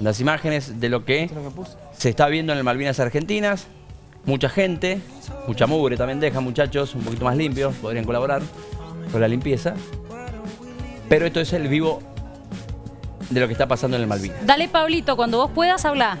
las imágenes de lo que se está viendo en el Malvinas Argentinas. Mucha gente, mucha mugre también deja, muchachos, un poquito más limpios, podrían colaborar con la limpieza. Pero esto es el vivo de lo que está pasando en el Malvinas. Dale, Pablito, cuando vos puedas, habla.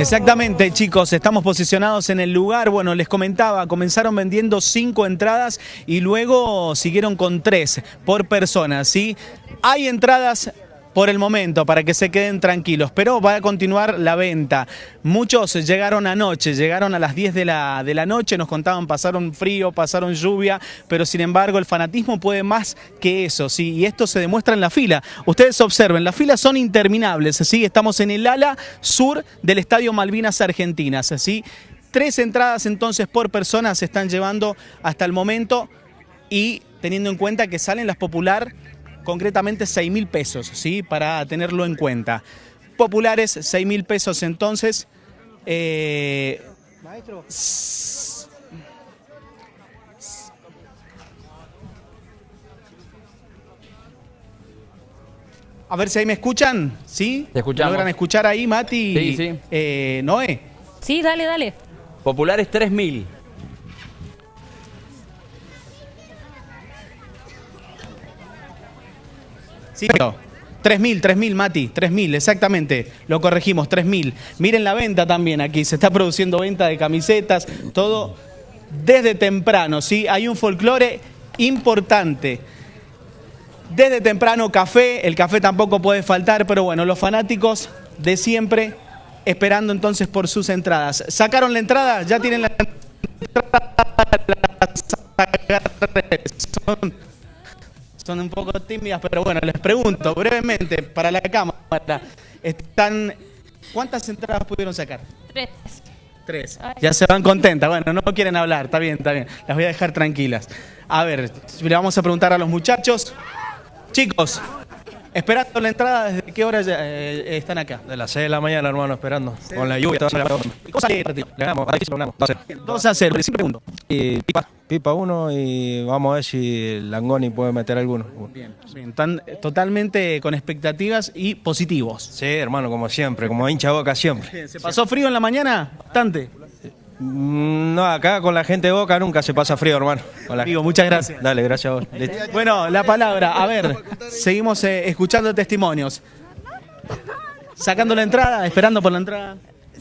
Exactamente, chicos, estamos posicionados en el lugar. Bueno, les comentaba, comenzaron vendiendo cinco entradas y luego siguieron con tres por persona, ¿sí? Hay entradas por el momento, para que se queden tranquilos, pero va a continuar la venta. Muchos llegaron anoche, llegaron a las 10 de la, de la noche, nos contaban, pasaron frío, pasaron lluvia, pero sin embargo el fanatismo puede más que eso, ¿sí? y esto se demuestra en la fila. Ustedes observen, las filas son interminables, ¿sí? estamos en el ala sur del Estadio Malvinas Argentinas. ¿sí? Tres entradas entonces por persona se están llevando hasta el momento y teniendo en cuenta que salen las popular concretamente 6 mil pesos, ¿sí? para tenerlo en cuenta. Populares, 6 mil pesos entonces. Eh, Maestro. A ver si ahí me escuchan, ¿sí? Te escuchamos. ¿Logran escuchar ahí, Mati? Sí, sí. Eh, Noé. Sí, dale, dale. Populares 3000. Sí, 3.000, 3.000, Mati, 3.000, exactamente, lo corregimos, 3.000. Miren la venta también aquí, se está produciendo venta de camisetas, todo desde temprano, ¿sí? Hay un folclore importante. Desde temprano café, el café tampoco puede faltar, pero bueno, los fanáticos de siempre esperando entonces por sus entradas. ¿Sacaron la entrada? ¿Ya tienen la entrada? Son un poco tímidas, pero bueno, les pregunto brevemente para la cámara, están ¿cuántas entradas pudieron sacar? Tres. Tres. Ya se van contentas, bueno, no quieren hablar, está bien, está bien, las voy a dejar tranquilas. A ver, le vamos a preguntar a los muchachos. Chicos, Esperando la entrada, ¿desde qué hora eh, están acá? De las 6 de la mañana, hermano, esperando. Con la lluvia, toda la ¿Cómo sale Le ganamos, ahí sí lo ganamos. 2 a 0, siempre pregunto. Y pipa, pipa uno y vamos a ver si Langoni puede meter alguno. Bien, bien. Están totalmente con expectativas y positivos. Sí, hermano, como siempre, como hincha boca siempre. ¿Se pasó frío en la mañana? Bastante. Mm, no, acá con la gente de Boca nunca se pasa frío, hermano. Amigo, muchas gracias. Dale, gracias a vos. Bueno, la palabra. A ver, seguimos eh, escuchando testimonios. Sacando la entrada, esperando por la entrada.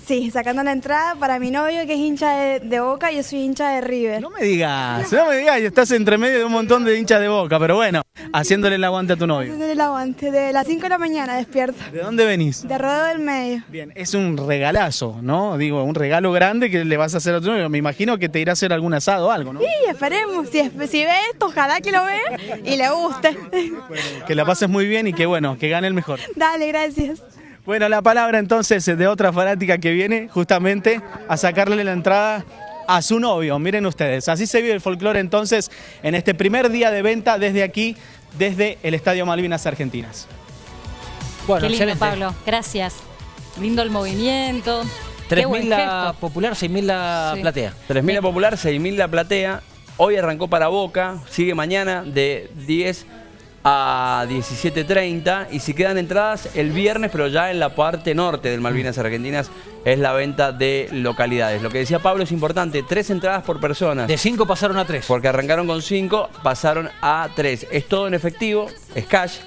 Sí, sacando la entrada para mi novio que es hincha de, Boca y yo soy hincha de River. No me digas, no me digas, estás entre medio de un montón de hinchas de Boca, pero bueno, haciéndole el aguante a tu novio. Haciéndole el aguante, de las 5 de la mañana despierto. ¿De dónde venís? De Rodeo del Medio. Bien, es un regalazo, ¿no? Digo, un regalo grande que le vas a hacer a tu novio. Me imagino que te irá a hacer algún asado o algo, ¿no? Sí, esperemos. Si, si ve esto, ojalá que lo vea y le guste. que la pases muy bien y que bueno, que gane el mejor. Dale, gracias. Bueno, la palabra entonces de otra fanática que viene justamente a sacarle la entrada a su novio. Miren ustedes, así se vive el folclore entonces en este primer día de venta desde aquí, desde el Estadio Malvinas Argentinas. Bueno, Qué lindo, Pablo. Gracias. Lindo el movimiento. 3.000 la popular, 6.000 la platea. 3.000 la popular, 6.000 la platea. Hoy arrancó para Boca, sigue mañana de 10 a 17.30 y si quedan entradas el viernes, pero ya en la parte norte del Malvinas Argentinas es la venta de localidades. Lo que decía Pablo es importante, tres entradas por persona. De cinco pasaron a tres. Porque arrancaron con cinco, pasaron a tres. Es todo en efectivo, es cash.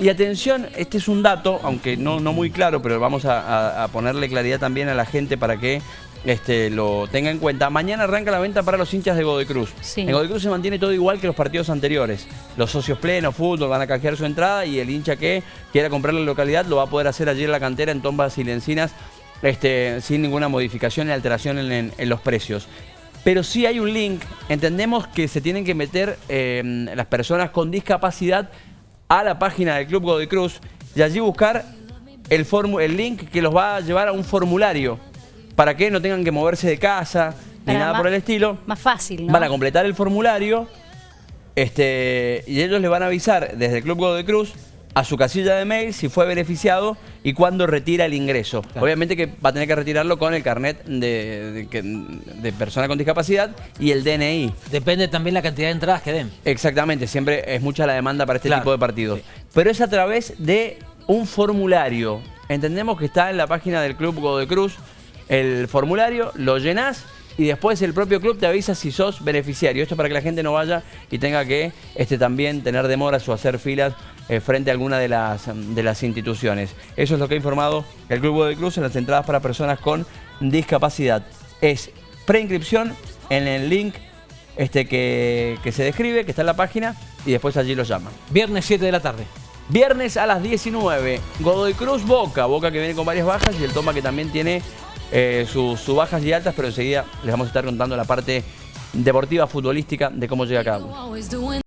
Y atención, este es un dato, aunque no, no muy claro, pero vamos a ponerle claridad también a la gente para que este, lo tenga en cuenta. Mañana arranca la venta para los hinchas de Godecruz. Sí. En Godecruz se mantiene todo igual que los partidos anteriores. Los socios plenos, fútbol, van a canjear su entrada y el hincha que quiera comprar la localidad lo va a poder hacer allí en la cantera en Tombas y Lencinas este, sin ninguna modificación ni alteración en, los precios. Pero sí hay un link, entendemos que se tienen que meter em, las personas con discapacidad a la página del Club Godecruz y allí buscar el, el link que los va a llevar a un formulario para que no tengan que moverse de casa ni nada por el estilo. Más fácil, ¿no? Van a completar el formulario este, y ellos les van a avisar desde el Club de Cruz a su casilla de mail si fue beneficiado y cuándo retira el ingreso. Obviamente que va a tener que retirarlo con el carnet de, persona con discapacidad y el DNI. Depende también la cantidad de entradas que den. Exactamente, siempre es mucha la demanda para este tipo de partidos. Pero es a través de un formulario. Entendemos que está en la página del Club Godoy Cruz el formulario, lo llenás y después el propio club te avisa si sos beneficiario. Esto para que la gente no vaya y tenga que este, también tener demoras o hacer filas eh, frente a alguna de las, de las instituciones. Eso es lo que ha informado el Club de Cruz en las entradas para personas con discapacidad. Es preinscripción en el link este, que, que se describe, que está en la página, y después allí lo llaman. Viernes 7 de la tarde. Viernes a las 19, Godoy Cruz Boca, Boca que viene con varias bajas y el Toma que también tiene eh, sus, bajas y altas, pero enseguida les vamos a estar contando la parte deportiva, futbolística, de cómo llega cada uno.